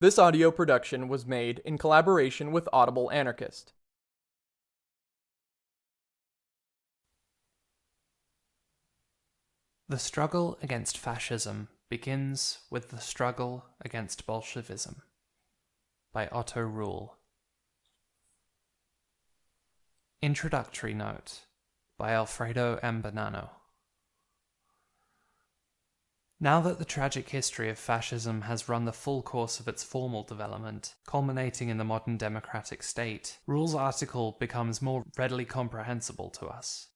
This audio production was made in collaboration with Audible Anarchist. The struggle against fascism begins with the struggle against Bolshevism by Otto Rühle. Introductory Note by Alfredo M. Now that the tragic history of fascism has run the full course of its formal development, culminating in the modern democratic state, Rühle's article becomes more readily comprehensible to us.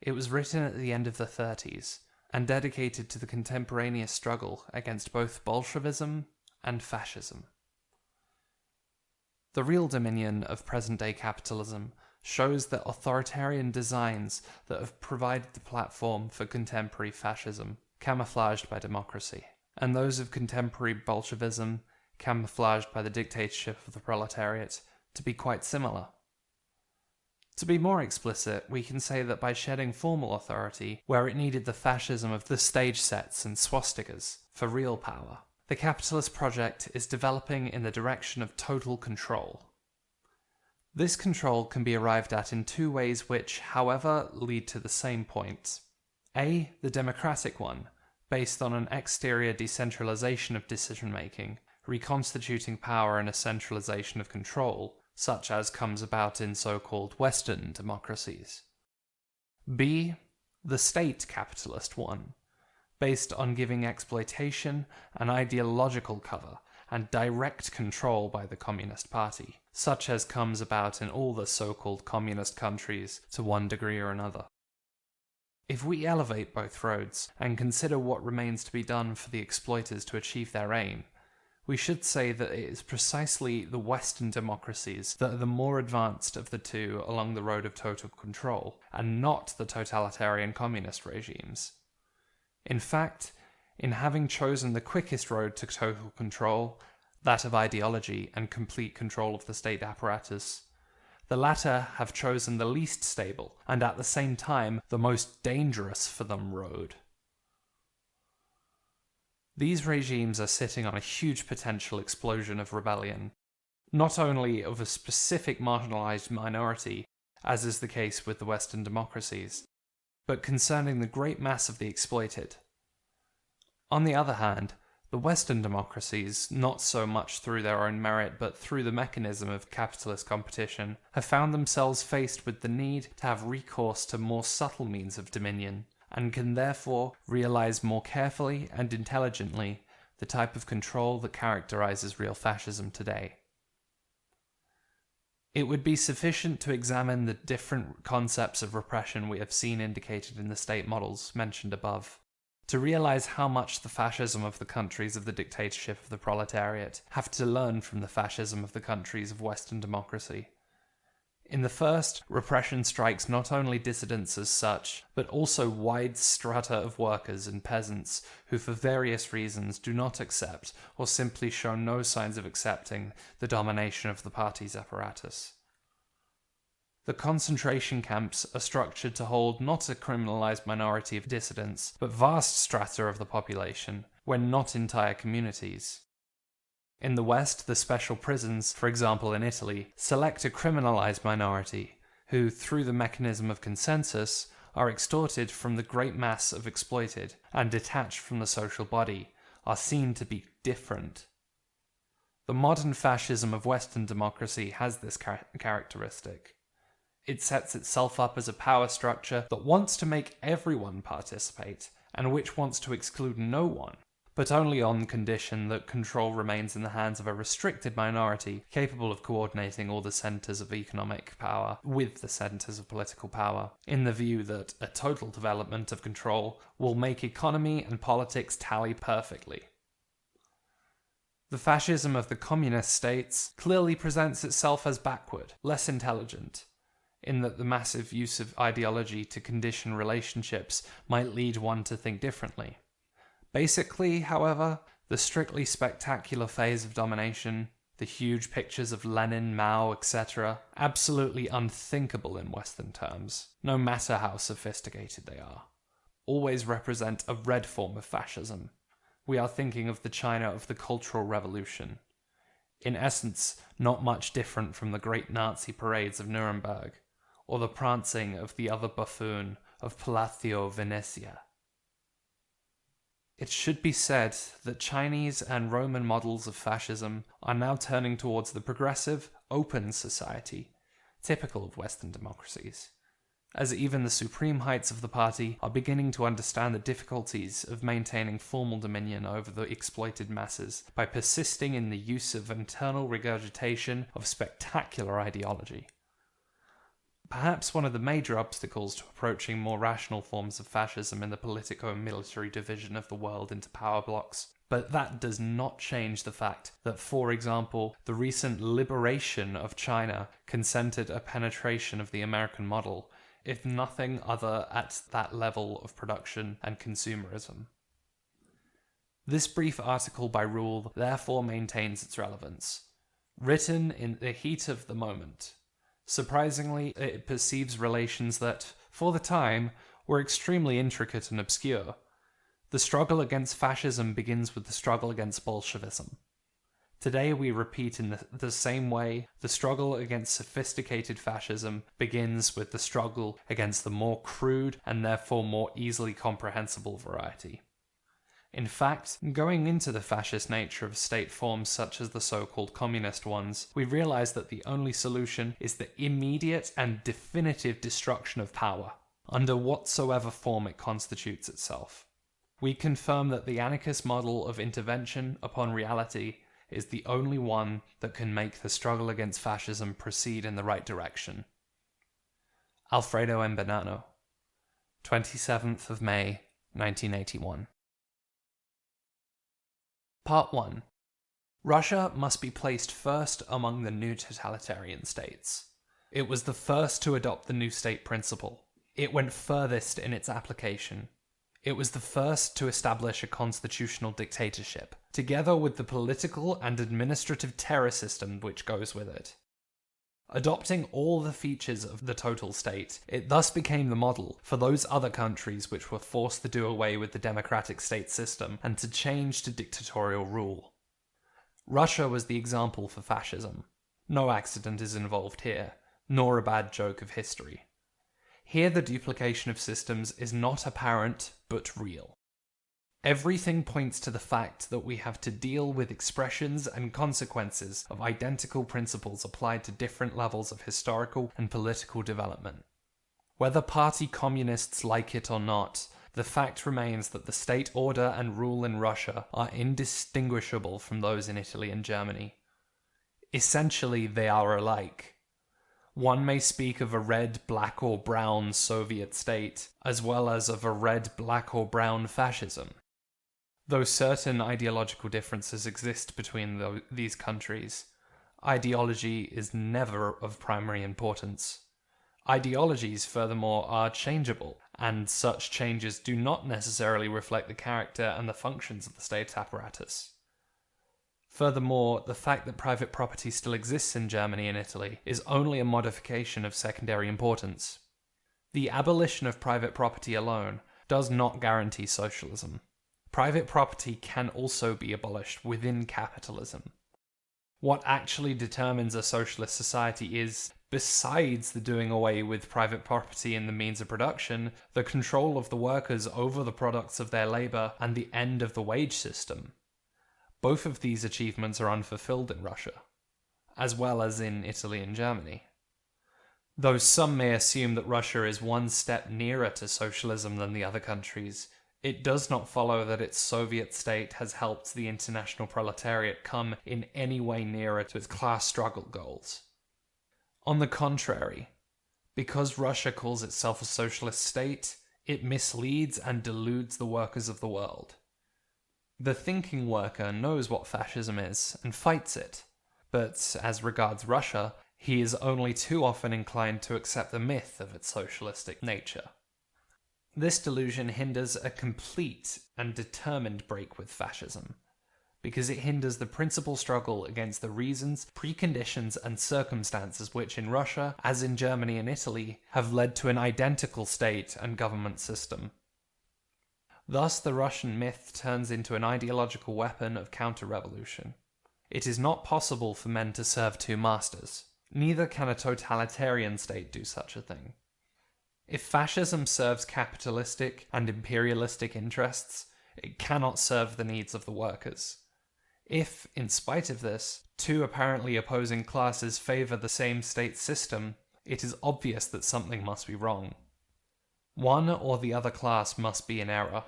It was written at the end of the 30s, and dedicated to the contemporaneous struggle against both Bolshevism and fascism. The real dominion of present-day capitalism shows that authoritarian designs that have provided the platform for contemporary fascism camouflaged by democracy, and those of contemporary Bolshevism, camouflaged by the dictatorship of the proletariat, to be quite similar. To be more explicit, we can say that by shedding formal authority where it needed the fascism of the stage sets and swastikas for real power, the capitalist project is developing in the direction of total control. This control can be arrived at in two ways which, however, lead to the same point. A. The democratic one, based on an exterior decentralization of decision making, reconstituting power and a centralization of control, such as comes about in so-called Western democracies. B. The state capitalist one, based on giving exploitation an ideological cover and direct control by the Communist Party, such as comes about in all the so-called communist countries to one degree or another. If we elevate both roads and consider what remains to be done for the exploiters to achieve their aim, we should say that it is precisely the Western democracies that are the more advanced of the two along the road of total control, and not the totalitarian communist regimes. In fact, in having chosen the quickest road to total control, that of ideology and complete control of the state apparatus, the latter have chosen the least stable and at the same time the most dangerous for them road. These regimes are sitting on a huge potential explosion of rebellion, not only of a specific marginalized minority, as is the case with the Western democracies, but concerning the great mass of the exploited. On the other hand, the Western democracies, not so much through their own merit but through the mechanism of capitalist competition, have found themselves faced with the need to have recourse to more subtle means of dominion, and can therefore realize more carefully and intelligently the type of control that characterizes real fascism today. It would be sufficient to examine the different concepts of repression we have seen indicated in the state models mentioned above to realize how much the fascism of the countries of the dictatorship of the proletariat have to learn from the fascism of the countries of Western democracy. In the first, repression strikes not only dissidents as such, but also wide strata of workers and peasants who for various reasons do not accept or simply show no signs of accepting the domination of the party's apparatus. The concentration camps are structured to hold not a criminalized minority of dissidents, but vast strata of the population, when not entire communities. In the West, the special prisons, for example in Italy, select a criminalized minority, who, through the mechanism of consensus, are extorted from the great mass of exploited, and detached from the social body, are seen to be different. The modern fascism of Western democracy has this char characteristic. It sets itself up as a power structure that wants to make everyone participate, and which wants to exclude no one, but only on condition that control remains in the hands of a restricted minority capable of coordinating all the centres of economic power with the centres of political power, in the view that a total development of control will make economy and politics tally perfectly. The fascism of the communist states clearly presents itself as backward, less intelligent, in that the massive use of ideology to condition relationships might lead one to think differently. Basically, however, the strictly spectacular phase of domination, the huge pictures of Lenin, Mao, etc., absolutely unthinkable in Western terms, no matter how sophisticated they are, always represent a red form of fascism. We are thinking of the China of the Cultural Revolution, in essence, not much different from the great Nazi parades of Nuremberg, or the prancing of the other buffoon of Palazzo Venezia. It should be said that Chinese and Roman models of fascism are now turning towards the progressive, open society, typical of Western democracies, as even the supreme heights of the party are beginning to understand the difficulties of maintaining formal dominion over the exploited masses by persisting in the use of internal regurgitation of spectacular ideology. Perhaps one of the major obstacles to approaching more rational forms of fascism in the politico and military division of the world into power blocks. But that does not change the fact that, for example, the recent liberation of China consented a penetration of the American model, if nothing other at that level of production and consumerism. This brief article by Rühle therefore maintains its relevance. Written in the heat of the moment, Surprisingly, it perceives relations that, for the time, were extremely intricate and obscure. The struggle against fascism begins with the struggle against Bolshevism. Today we repeat in the, the, same way the struggle against sophisticated fascism begins with the struggle against the more crude and therefore more easily comprehensible variety. In fact, going into the fascist nature of state forms such as the so-called communist ones, we realize that the only solution is the immediate and definitive destruction of power, under whatsoever form it constitutes itself. We confirm that the anarchist model of intervention upon reality is the only one that can make the struggle against fascism proceed in the right direction. Alfredo M. Bonanno, 27th of May, 1981. Part 1 Russia must be placed first among the new totalitarian states. It was the first to adopt the new state principle. It went furthest in its application. It was the first to establish a constitutional dictatorship, together with the political and administrative terror system which goes with it. Adopting all the features of the total state, it thus became the model for those other countries which were forced to do away with the democratic state system and to change to dictatorial rule. Russia was the example for fascism. No accident is involved here, nor a bad joke of history. Here the duplication of systems is not apparent, but real. Everything points to the fact that we have to deal with expressions and consequences of identical principles applied to different levels of historical and political development. Whether party communists like it or not, the fact remains that the state order and rule in Russia are indistinguishable from those in Italy and Germany. Essentially, they are alike. One may speak of a red, black, or brown Soviet state, as well as of a red, black, or brown fascism. Though certain ideological differences exist between these countries, ideology is never of primary importance. Ideologies, furthermore, are changeable, and such changes do not necessarily reflect the character and the functions of the state apparatus. Furthermore, the fact that private property still exists in Germany and Italy is only a modification of secondary importance. The abolition of private property alone does not guarantee socialism private property can also be abolished within capitalism. What actually determines a socialist society is, besides the doing away with private property and the means of production, the control of the workers over the products of their labour and the end of the wage system. Both of these achievements are unfulfilled in Russia, as well as in Italy and Germany. Though some may assume that Russia is one step nearer to socialism than the other countries, it does not follow that its Soviet state has helped the international proletariat come in any way nearer to its class struggle goals. On the contrary, because Russia calls itself a socialist state, it misleads and deludes the workers of the world. The thinking worker knows what fascism is and fights it, but as regards Russia, he is only too often inclined to accept the myth of its socialistic nature. This delusion hinders a complete and determined break with fascism, because it hinders the principal struggle against the reasons, preconditions, and circumstances which in Russia, as in Germany and Italy, have led to an identical state and government system. Thus the Russian myth turns into an ideological weapon of counter-revolution. It is not possible for men to serve two masters. Neither can a totalitarian state do such a thing. If fascism serves capitalistic and imperialistic interests, it cannot serve the needs of the workers. If, in spite of this, two apparently opposing classes favor the same state system, it is obvious that something must be wrong. One or the other class must be in error.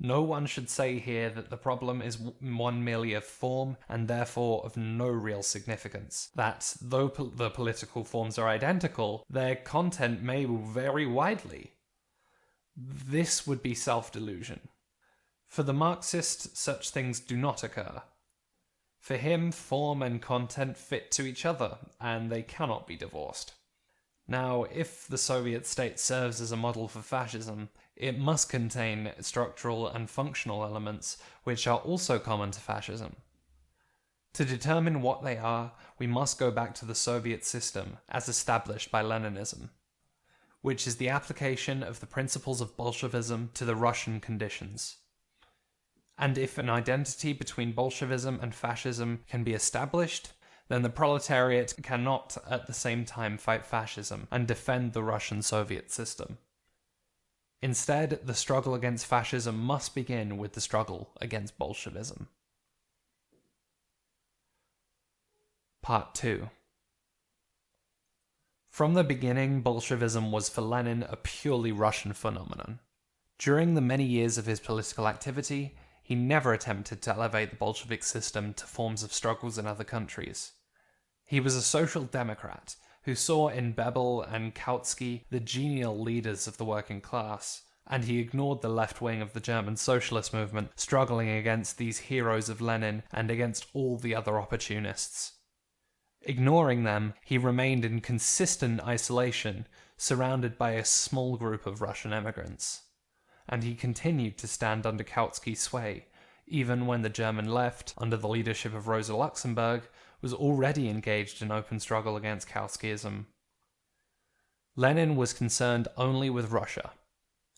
No one should say here that the problem is one merely of form and therefore of no real significance. That, though po- the political forms are identical, their content may vary widely. This would be self delusion. For the Marxist, such things do not occur. For him, form and content fit to each other, and they cannot be divorced. Now, if the Soviet state serves as a model for fascism, it must contain structural and functional elements which are also common to fascism. To determine what they are, we must go back to the Soviet system as established by Leninism, which is the application of the principles of Bolshevism to the Russian conditions. And if an identity between Bolshevism and fascism can be established, then the proletariat cannot at the same time fight fascism and defend the Russian Soviet system. Instead, the struggle against fascism must begin with the struggle against Bolshevism. Part 2 From the beginning, Bolshevism was for Lenin a purely Russian phenomenon. During the many years of his political activity, he never attempted to elevate the Bolshevik system to forms of struggles in other countries. He was a social democrat who saw in Bebel and Kautsky the genial leaders of the working class, and he ignored the left wing of the German socialist movement struggling against these heroes of Lenin and against all the other opportunists. Ignoring them, he remained in consistent isolation, surrounded by a small group of Russian emigrants. And he continued to stand under Kautsky's sway, even when the German left, under the leadership of Rosa Luxemburg, was already engaged in open struggle against Kautskyism. Lenin was concerned only with Russia.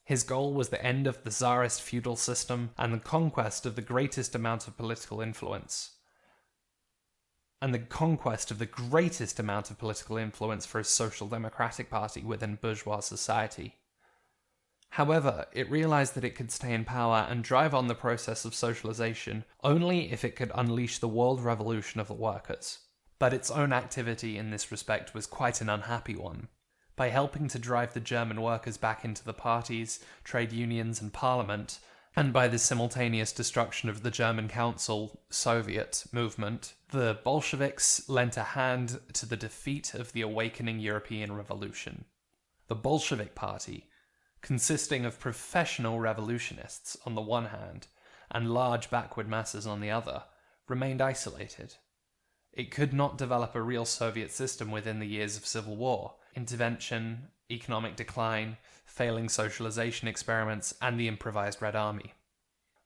His goal was the end of the Tsarist feudal system and the conquest of the greatest amount of political influence. And the conquest of the greatest amount of political influence for his social democratic party within bourgeois society. However, it realized that it could stay in power and drive on the process of socialization only if it could unleash the world revolution of the workers. But its own activity in this respect was quite an unhappy one. By helping to drive the German workers back into the parties, trade unions, and parliament, and by the simultaneous destruction of the German Council Soviet movement, the Bolsheviks lent a hand to the defeat of the awakening European revolution. The Bolshevik Party, consisting of professional revolutionists on the one hand and large backward masses on the other, remained isolated. It could not develop a real Soviet system within the years of civil war, intervention, economic decline, failing socialization experiments, and the improvised Red Army.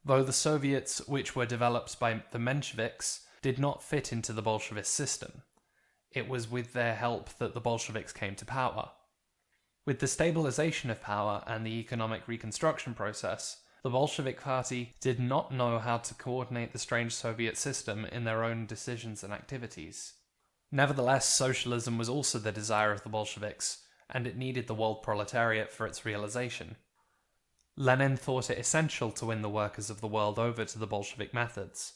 Though the Soviets, which were developed by the Mensheviks, did not fit into the Bolshevist system, it was with their help that the Bolsheviks came to power. With the stabilization of power and the economic reconstruction process, the Bolshevik Party did not know how to coordinate the strange Soviet system in their own decisions and activities. Nevertheless, socialism was also the desire of the Bolsheviks, and it needed the world proletariat for its realization. Lenin thought it essential to win the workers of the world over to the Bolshevik methods.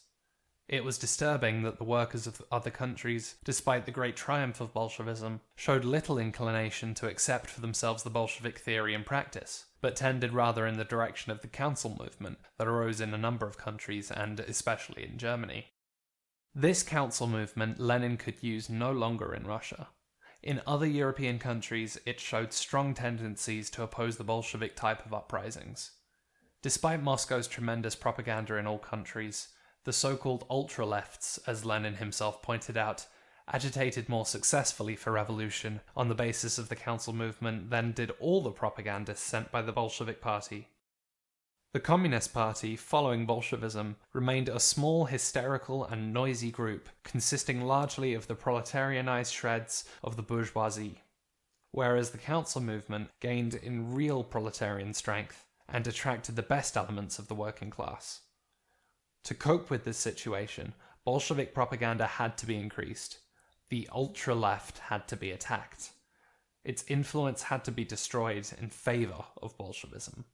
It was disturbing that the workers of other countries, despite the great triumph of Bolshevism, showed little inclination to accept for themselves the Bolshevik theory and practice, but tended rather in the direction of the council movement that arose in a number of countries and especially in Germany. This council movement Lenin could use no longer in Russia. In other European countries, it showed strong tendencies to oppose the Bolshevik type of uprisings. Despite Moscow's tremendous propaganda in all countries, the so-called ultra-lefts, as Lenin himself pointed out, agitated more successfully for revolution on the basis of the council movement than did all the propagandists sent by the Bolshevik Party. The Communist Party, following Bolshevism, remained a small, hysterical, and noisy group, consisting largely of the proletarianized shreds of the bourgeoisie, whereas the council movement gained in real proletarian strength and attracted the best elements of the working class. To cope with this situation, Bolshevik propaganda had to be increased. The ultra left had to be attacked. Its influence had to be destroyed in favor of Bolshevism.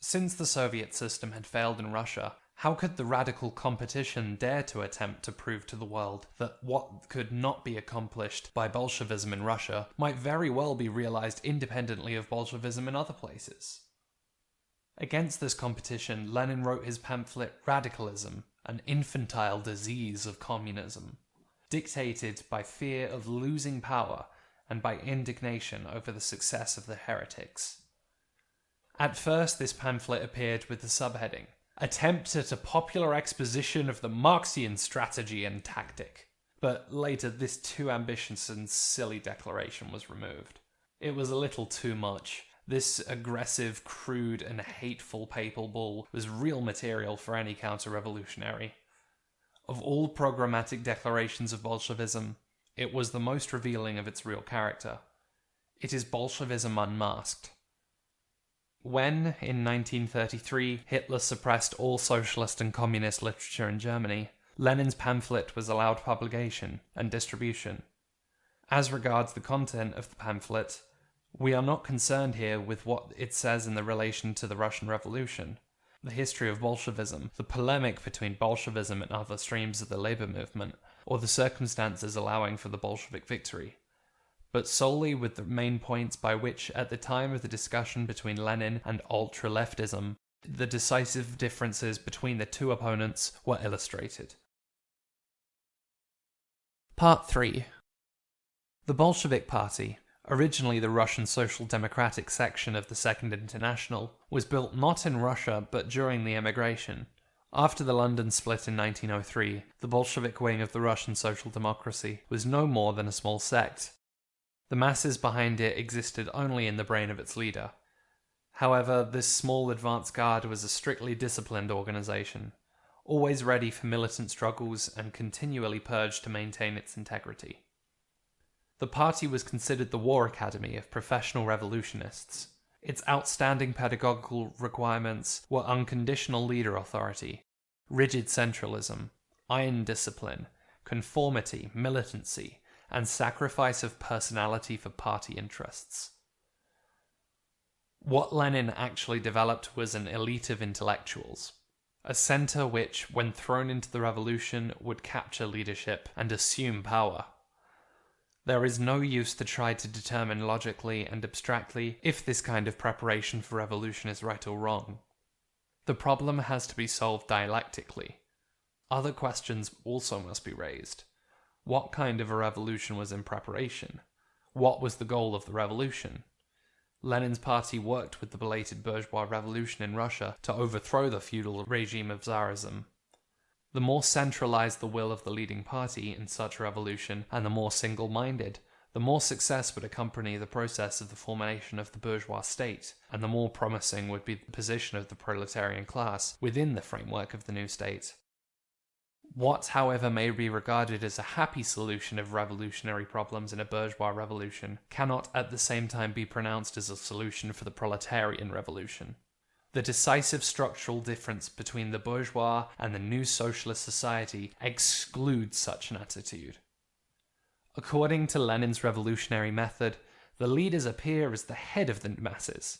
Since the Soviet system had failed in Russia, how could the radical competition dare to attempt to prove to the world that what could not be accomplished by Bolshevism in Russia might very well be realized independently of Bolshevism in other places? Against this competition, Lenin wrote his pamphlet Radicalism, an infantile disease of communism, dictated by fear of losing power and by indignation over the success of the heretics. At first, this pamphlet appeared with the subheading Attempt at a popular exposition of the Marxian strategy and tactic. But later, this too ambitious and silly declaration was removed. It was a little too much. This aggressive, crude, and hateful papal bull was real material for any counter revolutionary. Of all programmatic declarations of Bolshevism, it was the most revealing of its real character. It is Bolshevism unmasked. When, in 1933, Hitler suppressed all socialist and communist literature in Germany, Lenin's pamphlet was allowed publication and distribution. As regards the content of the pamphlet, we are not concerned here with what it says in the relation to the Russian Revolution, the history of Bolshevism, the polemic between Bolshevism and other streams of the labor movement, or the circumstances allowing for the Bolshevik victory. But solely with the main points by which, at the time of the discussion between Lenin and ultra leftism, the decisive differences between the two opponents were illustrated. Part 3 The Bolshevik Party, originally the Russian Social Democratic section of the Second International, was built not in Russia but during the emigration. After the London split in 1903, the Bolshevik wing of the Russian Social Democracy was no more than a small sect, the masses behind it existed only in the brain of its leader. However, this small advance guard was a strictly disciplined organization, always ready for militant struggles and continually purged to maintain its integrity. The party was considered the war academy of professional revolutionists. Its outstanding pedagogical requirements were unconditional leader authority, rigid centralism, iron discipline, conformity, militancy, and sacrifice of personality for party interests. What Lenin actually developed was an elite of intellectuals, a center which, when thrown into the revolution, would capture leadership and assume power. There is no use to try to determine logically and abstractly if this kind of preparation for revolution is right or wrong. The problem has to be solved dialectically. Other questions also must be raised. What kind of a revolution was in preparation? What was the goal of the revolution? Lenin's party worked with the belated bourgeois revolution in Russia to overthrow the feudal regime of Tsarism. The more centralized the will of the leading party in such revolution, and the more single minded, the more success would accompany the process of the formation of the bourgeois state, and the more promising would be the position of the proletarian class within the framework of the new state. What, however, may be regarded as a happy solution of revolutionary problems in a bourgeois revolution cannot at the same time be pronounced as a solution for the proletarian revolution. The decisive structural difference between the bourgeois and the new socialist society excludes such an attitude. According to Lenin's revolutionary method, the leaders appear as the head of the masses,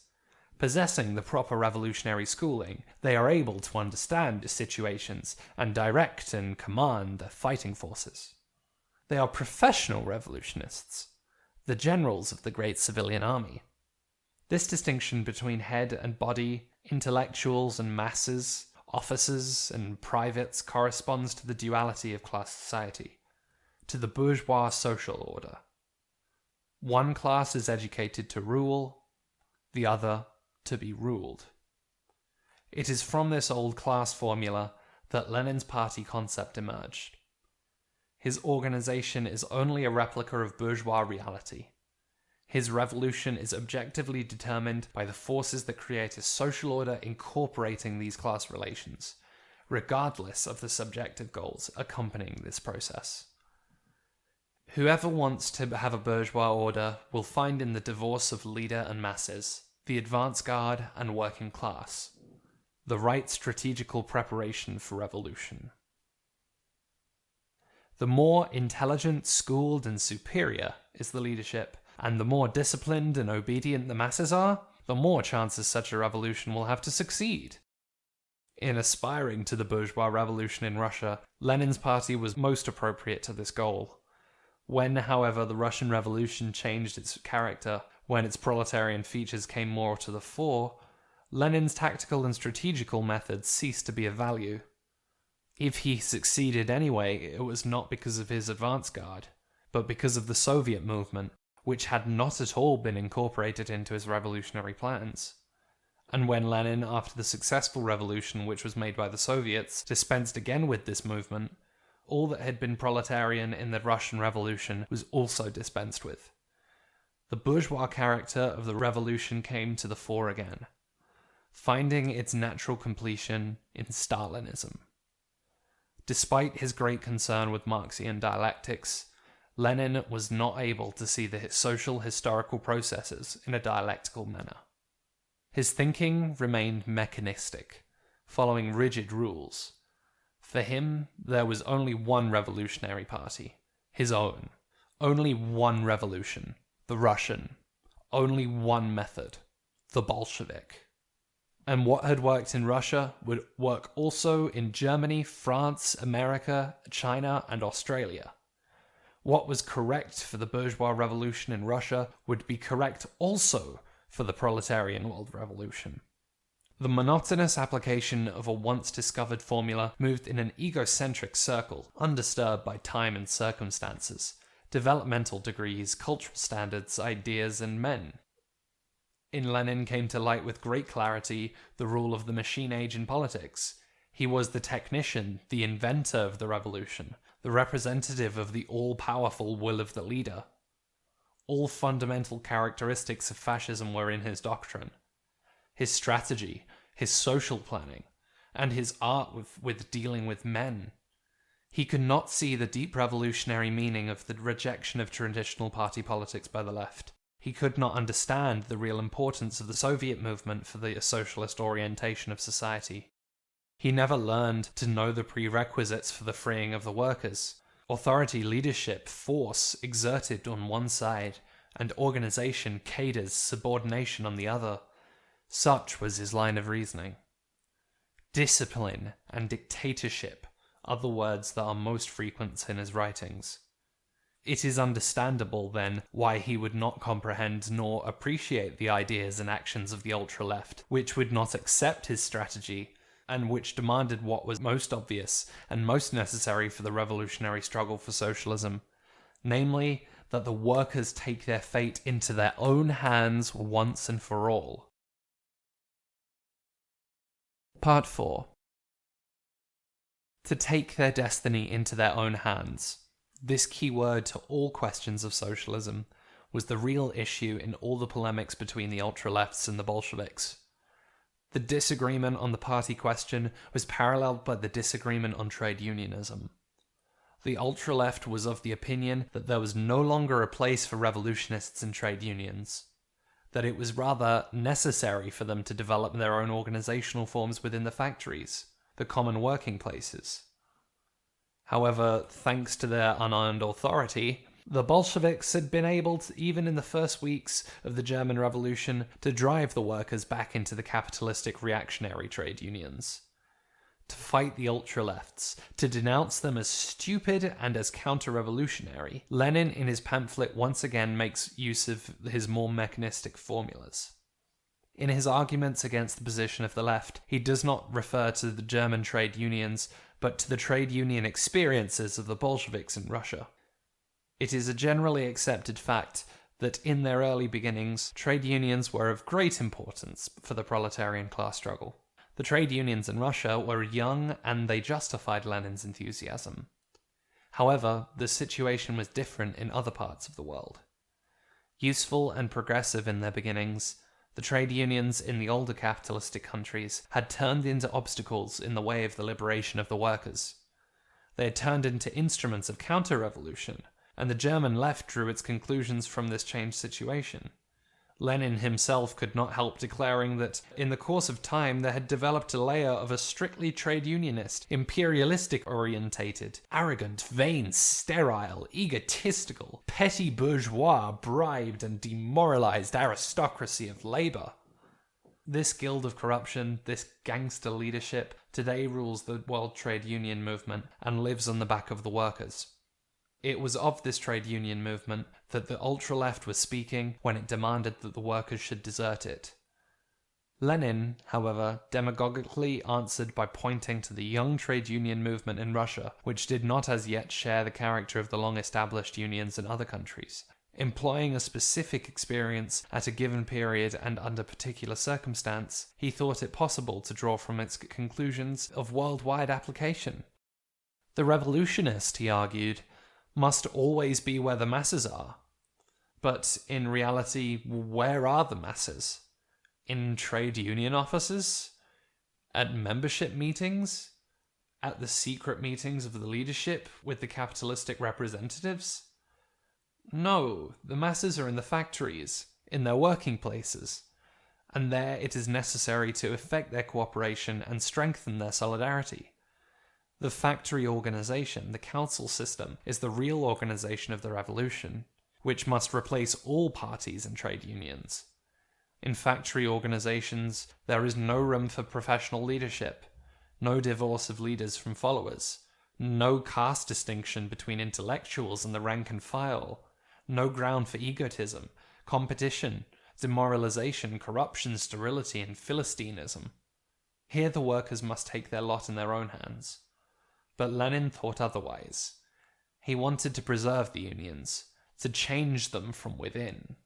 Possessing the proper revolutionary schooling, they are able to understand situations and direct and command the fighting forces. They are professional revolutionists, the generals of the great civilian army. This distinction between head and body, intellectuals and masses, officers and privates corresponds to the duality of class society, to the bourgeois social order. One class is educated to rule, the other to be ruled. It is from this old class formula that Lenin's party concept emerged. His organization is only a replica of bourgeois reality. His revolution is objectively determined by the forces that create a social order incorporating these class relations, regardless of the subjective goals accompanying this process. Whoever wants to have a bourgeois order will find in the divorce of leader and masses the advance guard and working class, the right strategical preparation for revolution. The more intelligent, schooled, and superior is the leadership, and the more disciplined and obedient the masses are, the more chances such a revolution will have to succeed. In aspiring to the bourgeois revolution in Russia, Lenin's party was most appropriate to this goal. When, however, the Russian Revolution changed its character, when its proletarian features came more to the fore, Lenin's tactical and strategical methods ceased to be of value. If he succeeded anyway, it was not because of his advance guard, but because of the Soviet movement, which had not at all been incorporated into his revolutionary plans. And when Lenin, after the successful revolution which was made by the Soviets, dispensed again with this movement, all that had been proletarian in the Russian Revolution was also dispensed with. The bourgeois character of the revolution came to the fore again, finding its natural completion in Stalinism. Despite his great concern with Marxian dialectics, Lenin was not able to see the social historical processes in a dialectical manner. His thinking remained mechanistic, following rigid rules. For him, there was only one revolutionary party, his own. Only one revolution, the Russian. Only one method, the Bolshevik. And what had worked in Russia would work also in Germany, France, America, China, and Australia. What was correct for the bourgeois revolution in Russia would be correct also for the proletarian world revolution. The monotonous application of a once discovered formula moved in an egocentric circle, undisturbed by time and circumstances, developmental degrees, cultural standards, ideas, and men. In Lenin came to light with great clarity the rule of the machine age in politics. He was the technician, the inventor of the revolution, the representative of the all powerful will of the leader. All fundamental characteristics of fascism were in his doctrine. His strategy, his social planning, and his art with, with dealing with men. He could not see the deep revolutionary meaning of the rejection of traditional party politics by the left. He could not understand the real importance of the Soviet movement for the socialist orientation of society. He never learned to know the prerequisites for the freeing of the workers. Authority, leadership, force exerted on one side, and organization, cadres, subordination on the other. Such was his line of reasoning. Discipline and dictatorship are the words that are most frequent in his writings. It is understandable, then, why he would not comprehend nor appreciate the ideas and actions of the ultra left, which would not accept his strategy and which demanded what was most obvious and most necessary for the revolutionary struggle for socialism, namely, that the workers take their fate into their own hands once and for all. Part 4 To take their destiny into their own hands. This key word to all questions of socialism was the real issue in all the polemics between the ultra lefts and the Bolsheviks. The disagreement on the party question was paralleled by the disagreement on trade unionism. The ultra left was of the opinion that there was no longer a place for revolutionists in trade unions, that it was rather necessary for them to develop their own organizational forms within the factories, the common working places. However, thanks to their unearned authority, the Bolsheviks had been able, to, even in the first weeks of the German Revolution, to drive the workers back into the capitalistic reactionary trade unions. To fight the ultra-lefts, to denounce them as stupid and as counter-revolutionary, Lenin in his pamphlet once again makes use of his more mechanistic formulas. In his arguments against the position of the left, he does not refer to the German trade unions, but to the trade union experiences of the Bolsheviks in Russia. It is a generally accepted fact that in their early beginnings, trade unions were of great importance for the proletarian class struggle. The trade unions in Russia were young and they justified Lenin's enthusiasm. However, the situation was different in other parts of the world. Useful and progressive in their beginnings, the trade unions in the older capitalistic countries had turned into obstacles in the way of the liberation of the workers. They had turned into instruments of counter revolution and the German left drew its conclusions from this changed situation. Lenin himself could not help declaring that in the course of time there had developed a layer of a strictly trade unionist, imperialistic orientated, arrogant, vain, sterile, egotistical, petty bourgeois, bribed and demoralized aristocracy of labor. This guild of corruption, this gangster leadership, today rules the World Trade Union movement and lives on the back of the workers. It was of this trade union movement that the ultra left was speaking when it demanded that the workers should desert it. Lenin, however, demagogically answered by pointing to the young trade union movement in Russia, which did not as yet share the character of the long established unions in other countries. Employing a specific experience at a given period and under particular circumstance, he thought it possible to draw from its conclusions of worldwide application. The revolutionist, he argued, must always be where the masses are. But in reality, where are the masses? In trade union offices? At membership meetings? At the secret meetings of the leadership with the capitalistic representatives? No, the masses are in the factories, in their working places, and there it is necessary to effect their cooperation and strengthen their solidarity. The factory organization, the council system, is the real organization of the revolution, which must replace all parties and trade unions. In factory organizations, there is no room for professional leadership, no divorce of leaders from followers, no caste distinction between intellectuals and the rank and file, no ground for egotism, competition, demoralization, corruption, sterility, and philistinism. Here the workers must take their lot in their own hands. But Lenin thought otherwise. He wanted to preserve the unions, to change them from within,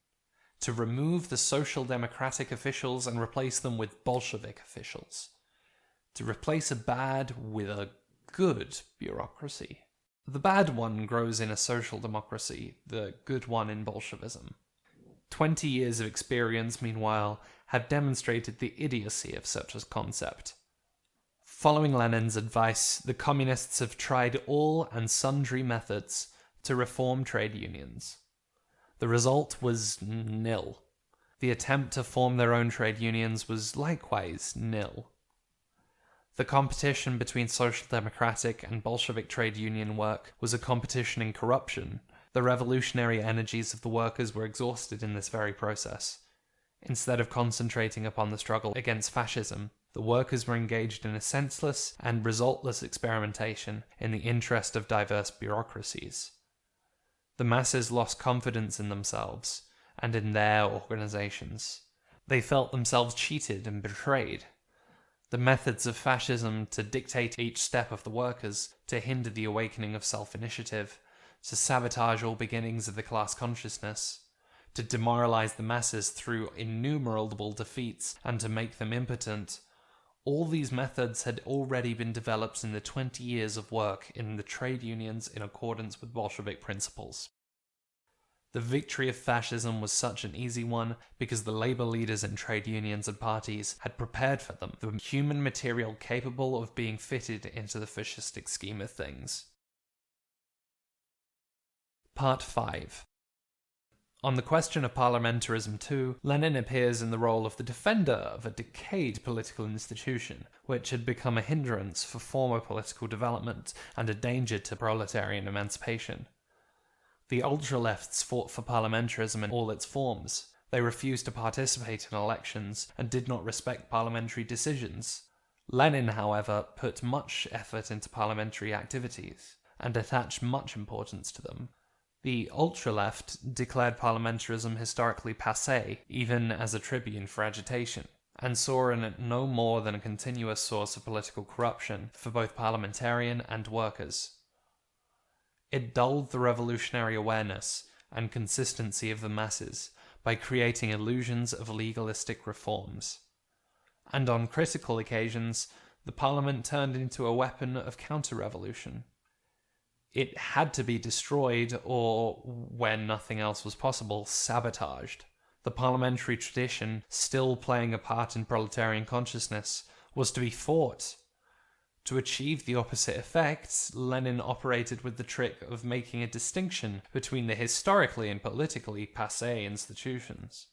to remove the social democratic officials and replace them with Bolshevik officials, to replace a bad with a good bureaucracy. The bad one grows in a social democracy, the good one in Bolshevism. Twenty years of experience, meanwhile, have demonstrated the idiocy of such a concept. Following Lenin's advice, the communists have tried all and sundry methods to reform trade unions. The result was nil. The attempt to form their own trade unions was likewise nil. The competition between social democratic and Bolshevik trade union work was a competition in corruption. The revolutionary energies of the workers were exhausted in this very process. Instead of concentrating upon the struggle against fascism, the workers were engaged in a senseless and resultless experimentation in the interest of diverse bureaucracies. The masses lost confidence in themselves and in their organizations. They felt themselves cheated and betrayed. The methods of fascism to dictate each step of the workers, to hinder the awakening of self initiative, to sabotage all beginnings of the class consciousness, to demoralize the masses through innumerable defeats and to make them impotent all these methods had already been developed in the 20 years of work in the trade unions in accordance with Bolshevik principles. The victory of fascism was such an easy one because the labor leaders in trade unions and parties had prepared for them the human material capable of being fitted into the fascistic scheme of things. Part 5 on the question of parliamentarism, too, Lenin appears in the role of the defender of a decayed political institution, which had become a hindrance for former political development and a danger to proletarian emancipation. The ultra-lefts fought for parliamentarism in all its forms. They refused to participate in elections and did not respect parliamentary decisions. Lenin, however, put much effort into parliamentary activities and attached much importance to them, the ultra-left declared parliamentarism historically passé, even as a tribune for agitation, and saw in it no more than a continuous source of political corruption for both parliamentarian and workers. It dulled the revolutionary awareness and consistency of the masses by creating illusions of legalistic reforms. And on critical occasions, the parliament turned into a weapon of counter-revolution it had to be destroyed or, when nothing else was possible, sabotaged. The parliamentary tradition, still playing a part in proletarian consciousness, was to be fought. To achieve the opposite effect, Lenin operated with the trick of making a distinction between the historically and politically passe institutions.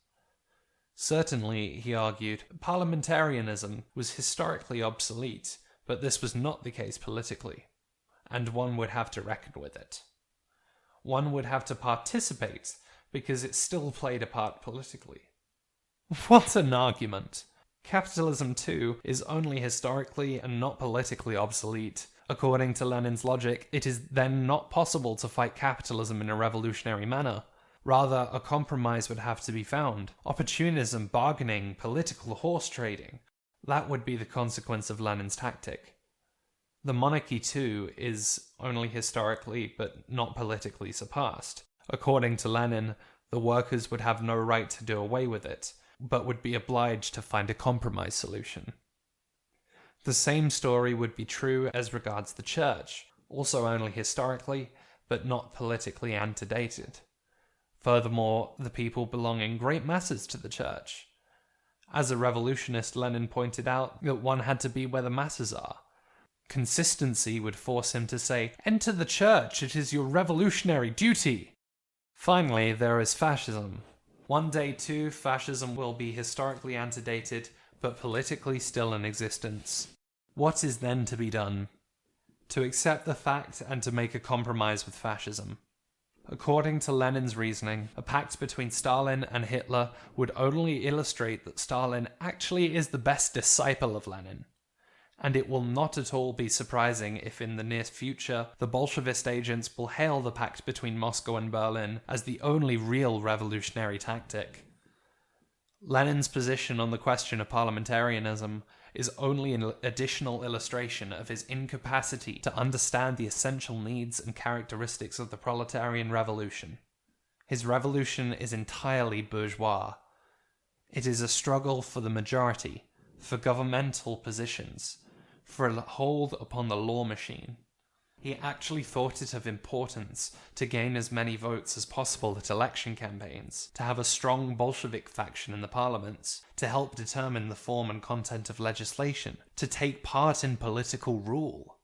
Certainly, he argued, parliamentarianism was historically obsolete, but this was not the case politically, and one would have to reckon with it. One would have to participate because it still played a part politically. What an argument! Capitalism, too, is only historically and not politically obsolete. According to Lenin's logic, it is then not possible to fight capitalism in a revolutionary manner. Rather, a compromise would have to be found. Opportunism, bargaining, political horse trading. That would be the consequence of Lenin's tactic. The monarchy, too, is only historically but not politically surpassed. According to Lenin, the workers would have no right to do away with it, but would be obliged to find a compromise solution. The same story would be true as regards the church, also only historically, but not politically antedated. Furthermore, the people belong in great masses to the church. As a revolutionist, Lenin pointed out that one had to be where the masses are. Consistency would force him to say, Enter the church, it is your revolutionary duty. Finally, there is fascism. One day, too, fascism will be historically antedated, but politically still in existence. What is then to be done? To accept the fact and to make a compromise with fascism. According to Lenin's reasoning, a pact between Stalin and Hitler would only illustrate that Stalin actually is the best disciple of Lenin. And it will not at all be surprising if in the near future the Bolshevist agents will hail the pact between Moscow and Berlin as the only real revolutionary tactic. Lenin's position on the question of parliamentarianism is only an additional illustration of his incapacity to understand the essential needs and characteristics of the proletarian revolution. His revolution is entirely bourgeois. It is a struggle for the majority, for governmental positions, for a hold upon the law machine. He actually thought it of importance to gain as many votes as possible at election campaigns, to have a strong Bolshevik faction in the parliaments, to help determine the form and content of legislation, to take part in political rule.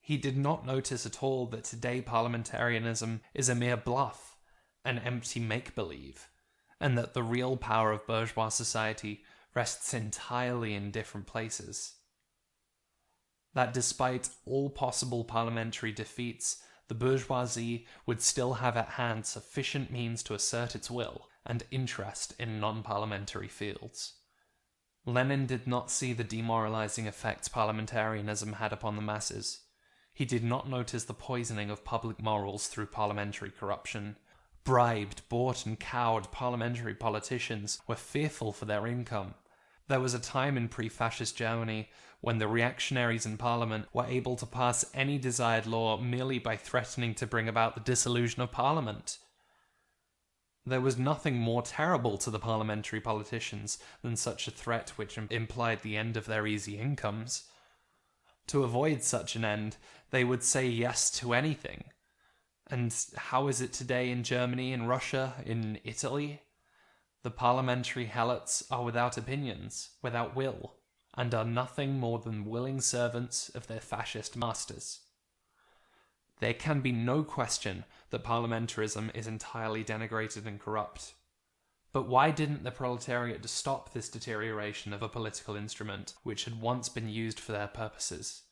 He did not notice at all that today parliamentarianism is a mere bluff, an empty make believe, and that the real power of bourgeois society rests entirely in different places that despite all possible parliamentary defeats, the bourgeoisie would still have at hand sufficient means to assert its will and interest in non-parliamentary fields. Lenin did not see the demoralizing effects parliamentarianism had upon the masses. He did not notice the poisoning of public morals through parliamentary corruption. Bribed, bought, and cowed parliamentary politicians were fearful for their income. There was a time in pre-fascist Germany when the reactionaries in Parliament were able to pass any desired law merely by threatening to bring about the dissolution of Parliament. There was nothing more terrible to the parliamentary politicians than such a threat which implied the end of their easy incomes. To avoid such an end, they would say yes to anything. And how is it today in Germany, in Russia, in Italy? The parliamentary helots are without opinions, without will and are nothing more than willing servants of their fascist masters. There can be no question that parliamentarism is entirely denigrated and corrupt. But why didn't the proletariat stop this deterioration of a political instrument which had once been used for their purposes?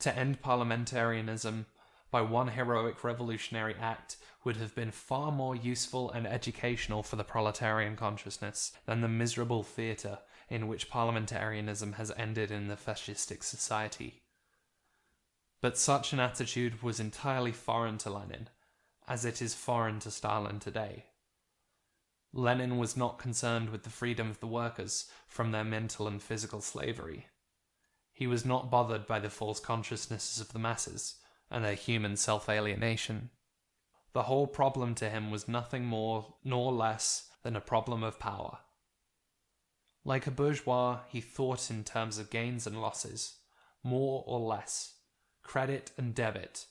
To end parliamentarianism by one heroic revolutionary act would have been far more useful and educational for the proletarian consciousness than the miserable theatre in which parliamentarianism has ended in the fascistic society. But such an attitude was entirely foreign to Lenin, as it is foreign to Stalin today. Lenin was not concerned with the freedom of the workers from their mental and physical slavery. He was not bothered by the false consciousnesses of the masses and their human self-alienation. The whole problem to him was nothing more nor less than a problem of power. Like a bourgeois, he thought in terms of gains and losses, more or less, credit and debit,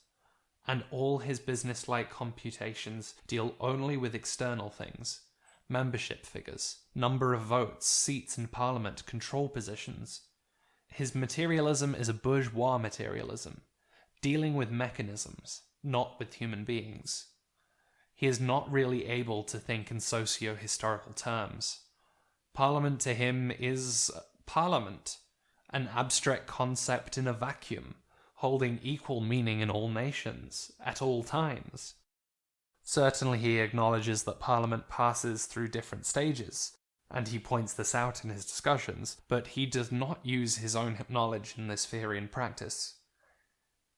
and all his business-like computations deal only with external things, membership figures, number of votes, seats in parliament, control positions. His materialism is a bourgeois materialism, dealing with mechanisms, not with human beings. he is not really able to think in socio historical terms. Parliament to him is parliament, an abstract concept in a vacuum, holding equal meaning in all nations, at all times. Certainly, he acknowledges that Parliament passes through different stages, and he points this out in his discussions, but he does not use his own knowledge in this theory in practice.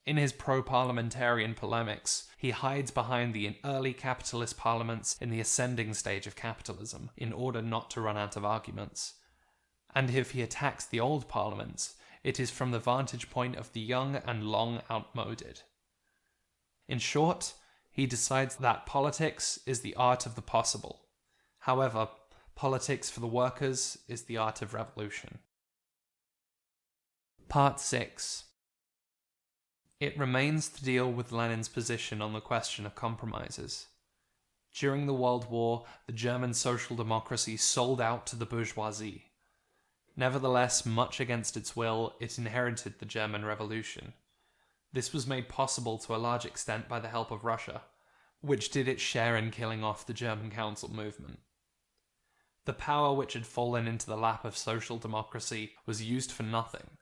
In his pro parliamentarian polemics, he hides behind the early capitalist parliaments in the ascending stage of capitalism in order not to run out of arguments. And if he attacks the old parliaments, it is from the vantage point of the young and long outmoded. In short, he decides that politics is the art of the possible. However, politics for the workers is the art of revolution. Part 6 It remains to deal with Lenin's position on the question of compromises. During the World War, the German social democracy sold out to the bourgeoisie. Nevertheless, much against its will, it inherited the German Revolution. This was made possible to a large extent by the help of Russia, which did its share in killing off the German Council movement. The power which had fallen into the lap of social democracy was used for nothing.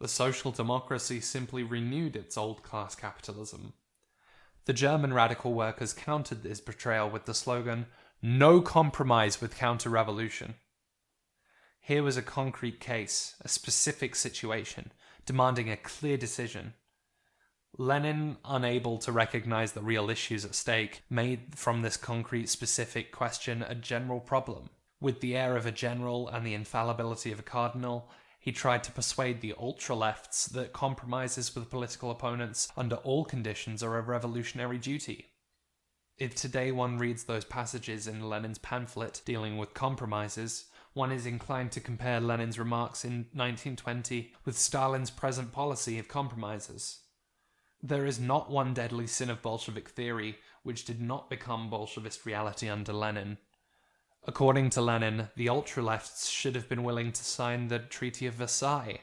The social democracy simply renewed its old class capitalism. The German radical workers countered this betrayal with the slogan, No compromise with counter revolution. Here was a concrete case, a specific situation, demanding a clear decision. Lenin, unable to recognize the real issues at stake, made from this concrete specific question a general problem. With the air of a general and the infallibility of a cardinal, he tried to persuade the ultra-lefts that compromises with political opponents under all conditions are a revolutionary duty. If today one reads those passages in Lenin's pamphlet dealing with compromises, one is inclined to compare Lenin's remarks in 1920 with Stalin's present policy of compromises. There is not one deadly sin of Bolshevik theory which did not become Bolshevist reality under Lenin. According to Lenin, the ultra-lefts should have been willing to sign the Treaty of Versailles.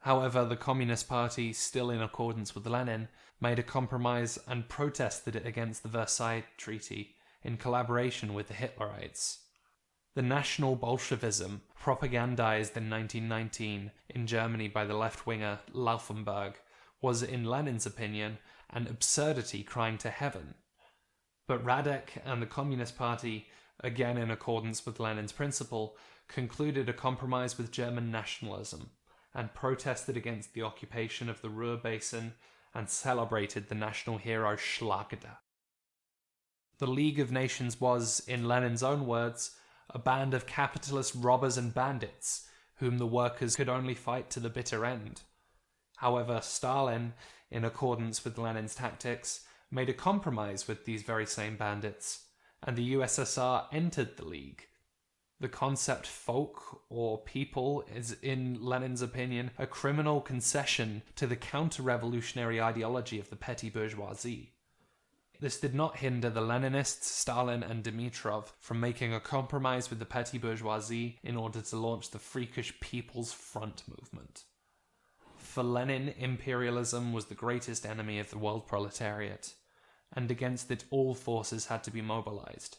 However, the Communist Party, still in accordance with Lenin, made a compromise and protested against the Versailles Treaty in collaboration with the Hitlerites. The National Bolshevism, propagandized in 1919 in Germany by the left-winger Laufenberg, was in Lenin's opinion an absurdity crying to heaven. But Radek and the Communist Party, again in accordance with Lenin's principle, concluded a compromise with German nationalism and protested against the occupation of the Ruhr Basin and celebrated the national hero Schlageter. The League of Nations was, in Lenin's own words, a band of capitalist robbers and bandits, whom the workers could only fight to the bitter end. However, Stalin, in accordance with Lenin's tactics, made a compromise with these very same bandits, and the USSR entered the League. The concept folk or people is, in Lenin's opinion, a criminal concession to the counter revolutionary ideology of the petty bourgeoisie. This did not hinder the Leninists, Stalin, and Dimitrov from making a compromise with the petty bourgeoisie in order to launch the freakish People's Front movement. For Lenin, imperialism was the greatest enemy of the world proletariat, and against it all forces had to be mobilized.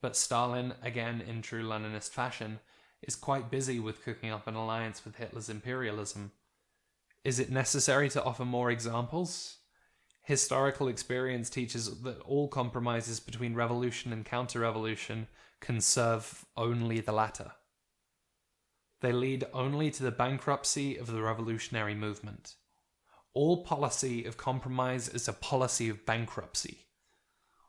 But Stalin, again in true Leninist fashion, is quite busy with cooking up an alliance with Hitler's imperialism. Is it necessary to offer more examples? Historical experience teaches that all compromises between revolution and counter-revolution can serve only the latter. They lead only to the bankruptcy of the revolutionary movement. All policy of compromise is a policy of bankruptcy.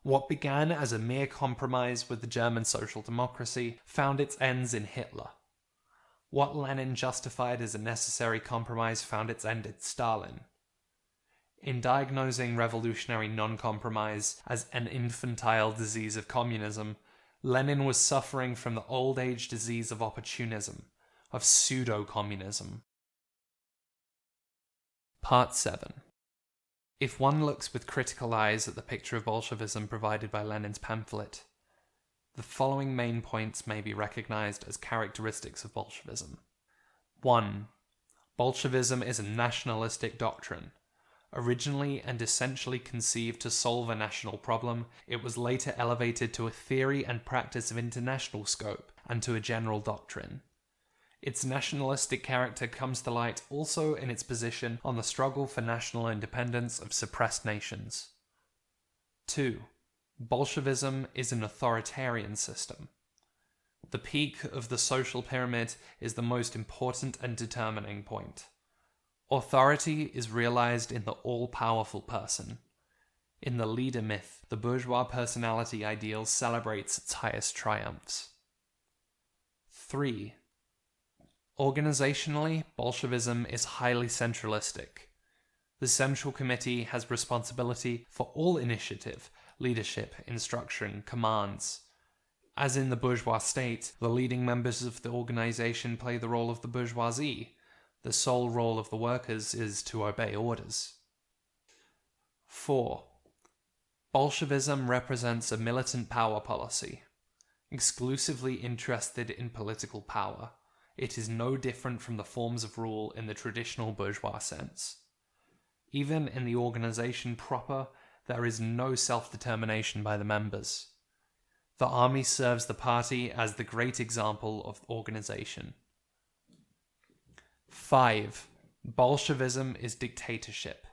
What began as a mere compromise with the German social democracy found its ends in Hitler. What Lenin justified as a necessary compromise found its end in Stalin. In diagnosing revolutionary non-compromise as an infantile disease of communism, Lenin was suffering from the old age disease of opportunism, of pseudo-communism. Part 7 If one looks with critical eyes at the picture of Bolshevism provided by Lenin's pamphlet, the following main points may be recognized as characteristics of Bolshevism. 1. Bolshevism is a nationalistic doctrine, Originally and essentially conceived to solve a national problem, it was later elevated to a theory and practice of international scope and to a general doctrine. Its nationalistic character comes to light also in its position on the struggle for national independence of suppressed nations. 2. Bolshevism is an authoritarian system. The peak of the social pyramid is the most important and determining point. Authority is realized in the all powerful person. In the leader myth, the bourgeois personality ideal celebrates its highest triumphs. 3. Organizationally, Bolshevism is highly centralistic. The Central Committee has responsibility for all initiative, leadership, instruction, commands. As in the bourgeois state, the leading members of the organization play the role of the bourgeoisie. The sole role of the workers is to obey orders. 4. Bolshevism represents a militant power policy, exclusively interested in political power it is no different from the forms of rule in the traditional bourgeois sense. Even in the organization proper, there is no self determination by the members. The army serves the party as the great example of organization. 5. Bolshevism is dictatorship.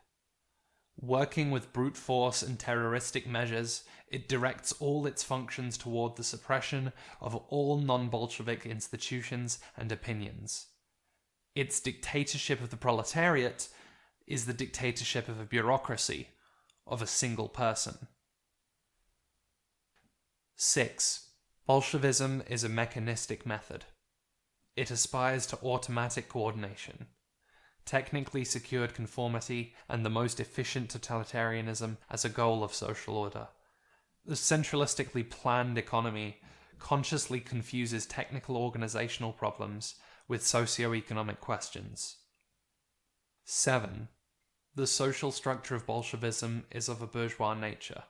Working with brute force and terroristic measures, it directs all its functions toward the suppression of all non Bolshevik institutions and opinions. Its dictatorship of the proletariat is the dictatorship of a bureaucracy, of a single person. 6. Bolshevism is a mechanistic method. It aspires to automatic coordination technically secured conformity, and the most efficient totalitarianism as a goal of social order. The centralistically planned economy consciously confuses technical organizational problems with socio-economic questions. 7. The social structure of Bolshevism is of a bourgeois nature.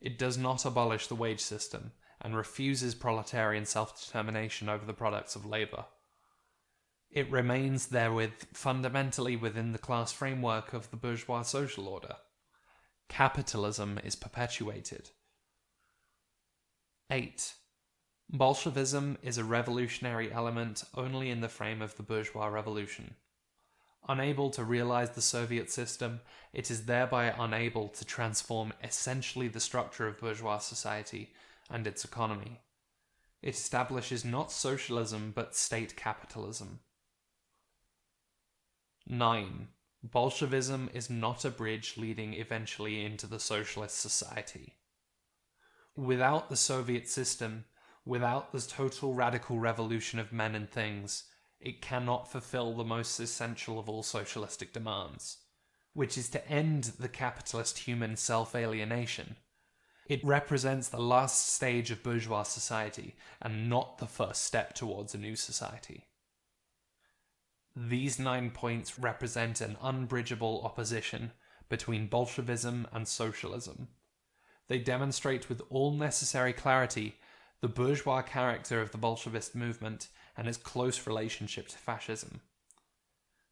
It does not abolish the wage system and refuses proletarian self-determination over the products of labor it remains therewith fundamentally within the class framework of the bourgeois social order. Capitalism is perpetuated. 8. Bolshevism is a revolutionary element only in the frame of the bourgeois revolution. Unable to realize the Soviet system, it is thereby unable to transform essentially the structure of bourgeois society and its economy. It establishes not socialism but state capitalism. 9. Bolshevism is not a bridge leading eventually into the socialist society. Without the Soviet system, without the total radical revolution of men and things, it cannot fulfill the most essential of all socialistic demands, which is to end the capitalist human self-alienation. It represents the last stage of bourgeois society and not the first step towards a new society. These nine points represent an unbridgeable opposition between Bolshevism and socialism. They demonstrate with all necessary clarity the bourgeois character of the Bolshevist movement and its close relationship to fascism.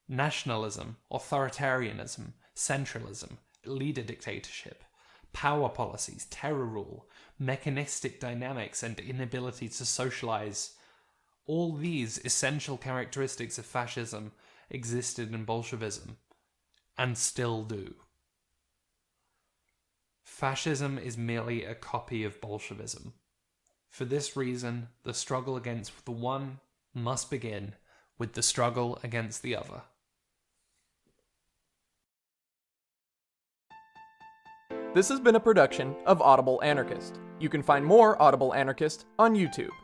Nationalism, authoritarianism, centralism, leader dictatorship, power policies, terror rule, mechanistic dynamics, and inability to socialize all these essential characteristics of fascism existed in Bolshevism, and still do. Fascism is merely a copy of Bolshevism. For this reason, the struggle against the one must begin with the struggle against the other. This has been a production of Audible Anarchist. You can find more Audible Anarchist on YouTube.